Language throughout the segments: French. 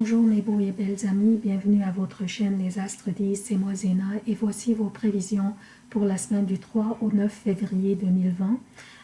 Bonjour mes beaux et belles amis, bienvenue à votre chaîne Les Astres 10, c'est moi Zéna et voici vos prévisions pour la semaine du 3 au 9 février 2020.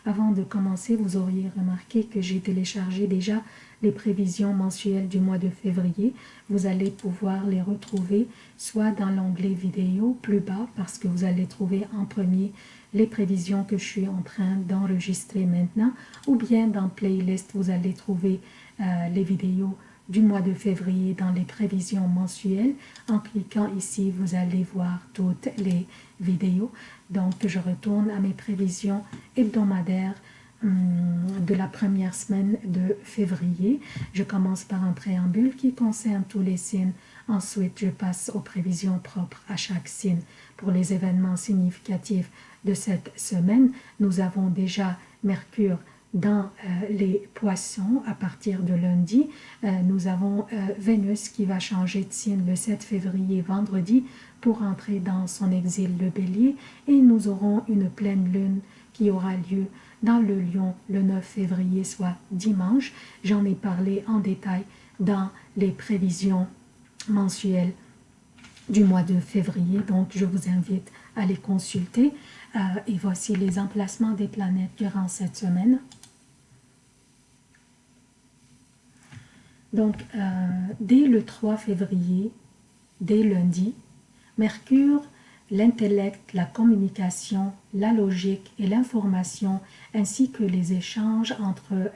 Avant de commencer, vous auriez remarqué que j'ai téléchargé déjà les prévisions mensuelles du mois de février. Vous allez pouvoir les retrouver soit dans l'onglet vidéo plus bas parce que vous allez trouver en premier les prévisions que je suis en train d'enregistrer maintenant ou bien dans playlist vous allez trouver euh, les vidéos du mois de février dans les prévisions mensuelles. En cliquant ici, vous allez voir toutes les vidéos. Donc, je retourne à mes prévisions hebdomadaires hum, de la première semaine de février. Je commence par un préambule qui concerne tous les signes. Ensuite, je passe aux prévisions propres à chaque signe. Pour les événements significatifs de cette semaine, nous avons déjà Mercure dans euh, les poissons à partir de lundi. Euh, nous avons euh, Vénus qui va changer de signe le 7 février vendredi pour entrer dans son exil le bélier et nous aurons une pleine lune qui aura lieu dans le lion le 9 février soit dimanche. J'en ai parlé en détail dans les prévisions mensuelles du mois de février donc je vous invite à les consulter et voici les emplacements des planètes durant cette semaine. Donc, euh, dès le 3 février, dès lundi, Mercure, l'intellect, la communication, la logique et l'information, ainsi que les échanges entre,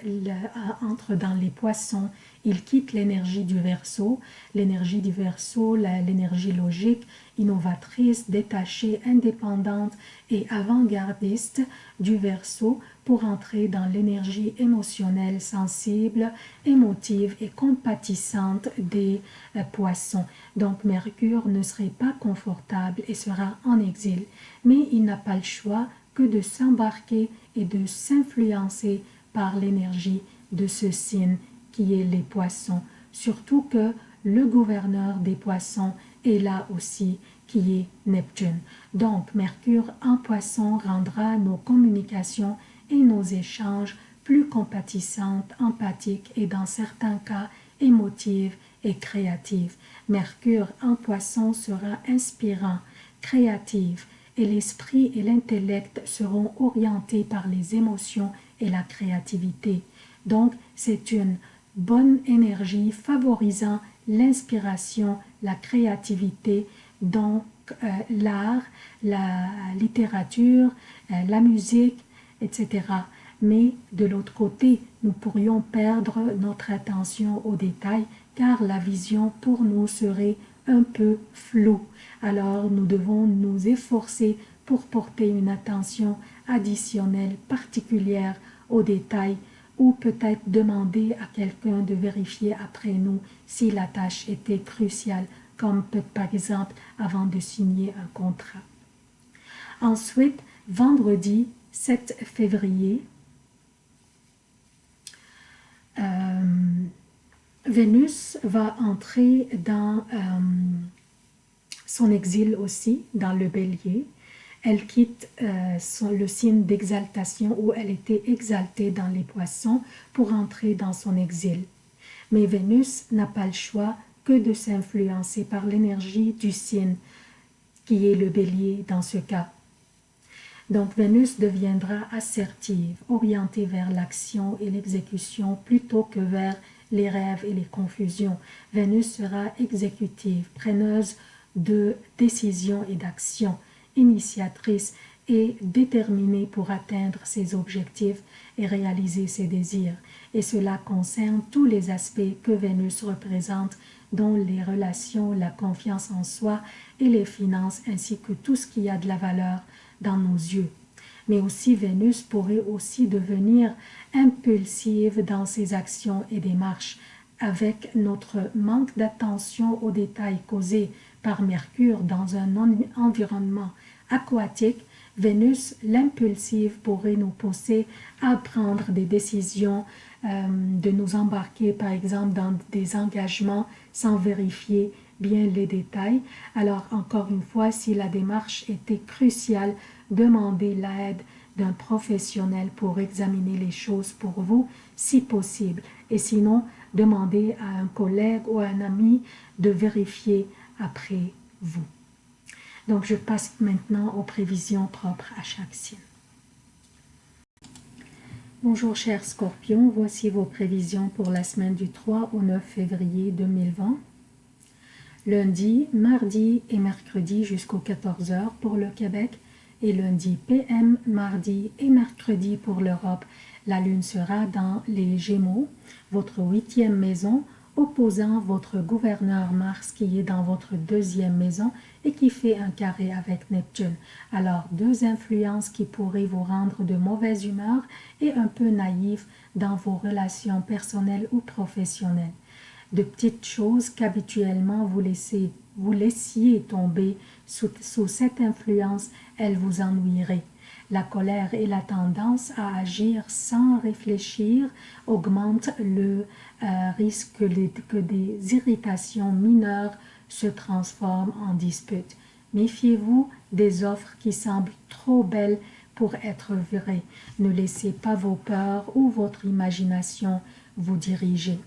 entre dans les poissons, il quitte l'énergie du verso, l'énergie du verso, l'énergie logique, innovatrice, détachée, indépendante et avant-gardiste du verso pour entrer dans l'énergie émotionnelle, sensible, émotive et compatissante des euh, poissons. Donc Mercure ne serait pas confortable et sera en exil, mais il n'a pas le choix que de s'embarquer et de s'influencer par l'énergie de ce signe qui est les poissons, surtout que le gouverneur des poissons est là aussi qui est Neptune. Donc Mercure en poisson rendra nos communications et nos échanges plus compatissantes, empathiques et dans certains cas émotives et créatives. Mercure en poisson sera inspirant, créatif et l'esprit et l'intellect seront orientés par les émotions et la créativité. Donc, c'est une bonne énergie favorisant l'inspiration, la créativité, donc euh, l'art, la littérature, euh, la musique, etc. Mais de l'autre côté, nous pourrions perdre notre attention aux détails car la vision pour nous serait un peu floue. Alors nous devons nous efforcer pour porter une attention additionnelle particulière aux détails ou peut-être demander à quelqu'un de vérifier après nous si la tâche était cruciale, comme par exemple avant de signer un contrat. Ensuite, vendredi, 7 février, euh, Vénus va entrer dans euh, son exil aussi, dans le bélier. Elle quitte euh, le signe d'exaltation où elle était exaltée dans les poissons pour entrer dans son exil. Mais Vénus n'a pas le choix que de s'influencer par l'énergie du signe qui est le bélier dans ce cas. Donc Vénus deviendra assertive, orientée vers l'action et l'exécution plutôt que vers les rêves et les confusions. Vénus sera exécutive, preneuse de décisions et d'actions, initiatrice et déterminée pour atteindre ses objectifs et réaliser ses désirs. Et cela concerne tous les aspects que Vénus représente, dont les relations, la confiance en soi et les finances, ainsi que tout ce qui a de la valeur dans nos yeux. Mais aussi Vénus pourrait aussi devenir impulsive dans ses actions et démarches avec notre manque d'attention aux détails causés par Mercure dans un environnement aquatique, Vénus, l'impulsive, pourrait nous pousser à prendre des décisions, euh, de nous embarquer par exemple dans des engagements sans vérifier bien les détails. Alors encore une fois, si la démarche était cruciale, demandez l'aide d'un professionnel pour examiner les choses pour vous, si possible. Et sinon, demandez à un collègue ou à un ami de vérifier après vous. Donc, je passe maintenant aux prévisions propres à chaque signe. Bonjour chers scorpions, voici vos prévisions pour la semaine du 3 au 9 février 2020. Lundi, mardi et mercredi jusqu'aux 14h pour le Québec et lundi PM, mardi et mercredi pour l'Europe. La lune sera dans les Gémeaux, votre huitième maison, opposant votre gouverneur Mars qui est dans votre deuxième maison et qui fait un carré avec Neptune. Alors, deux influences qui pourraient vous rendre de mauvaise humeur et un peu naïf dans vos relations personnelles ou professionnelles. De petites choses qu'habituellement vous, vous laissiez tomber sous, sous cette influence, elles vous ennuieraient. La colère et la tendance à agir sans réfléchir augmentent le euh, risque que, des irritations mineures se transforment en disputes. Méfiez-vous des offres qui semblent trop belles pour être vraies. Ne laissez pas vos peurs ou votre imagination vous diriger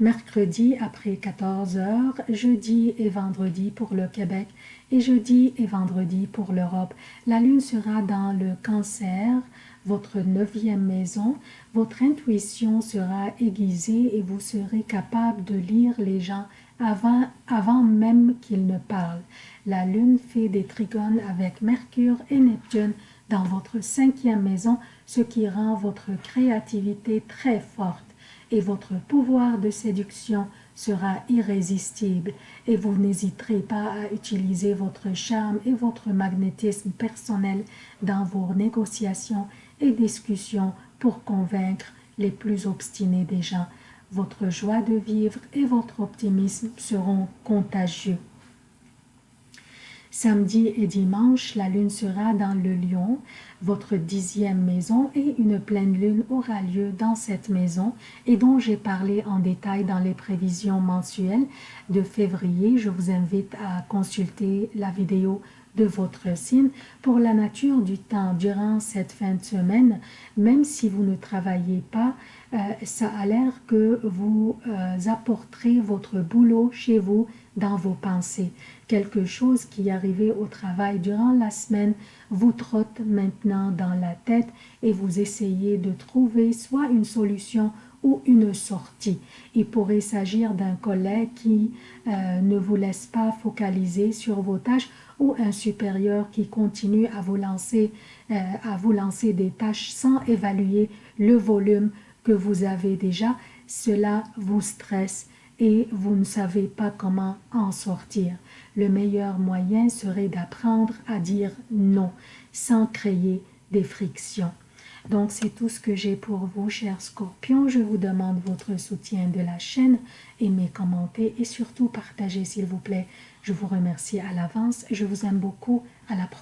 mercredi après 14 heures, jeudi et vendredi pour le Québec et jeudi et vendredi pour l'Europe. La lune sera dans le cancer, votre neuvième maison. Votre intuition sera aiguisée et vous serez capable de lire les gens avant, avant même qu'ils ne parlent. La lune fait des trigones avec Mercure et Neptune dans votre cinquième maison, ce qui rend votre créativité très forte et votre pouvoir de séduction sera irrésistible et vous n'hésiterez pas à utiliser votre charme et votre magnétisme personnel dans vos négociations et discussions pour convaincre les plus obstinés des gens. Votre joie de vivre et votre optimisme seront contagieux. Samedi et dimanche, la lune sera dans le lion, votre dixième maison, et une pleine lune aura lieu dans cette maison et dont j'ai parlé en détail dans les prévisions mensuelles de février. Je vous invite à consulter la vidéo de votre signe pour la nature du temps durant cette fin de semaine, même si vous ne travaillez pas, euh, ça a l'air que vous euh, apporterez votre boulot chez vous dans vos pensées. Quelque chose qui arrivé au travail durant la semaine vous trotte maintenant dans la tête et vous essayez de trouver soit une solution ou une sortie. Il pourrait s'agir d'un collègue qui euh, ne vous laisse pas focaliser sur vos tâches ou un supérieur qui continue à vous lancer, à vous lancer des tâches sans évaluer le volume que vous avez déjà, cela vous stresse et vous ne savez pas comment en sortir. Le meilleur moyen serait d'apprendre à dire non sans créer des frictions. Donc c'est tout ce que j'ai pour vous, chers scorpions. Je vous demande votre soutien de la chaîne, aimez, commentez et surtout partagez s'il vous plaît. Je vous remercie à l'avance. Je vous aime beaucoup. À la prochaine.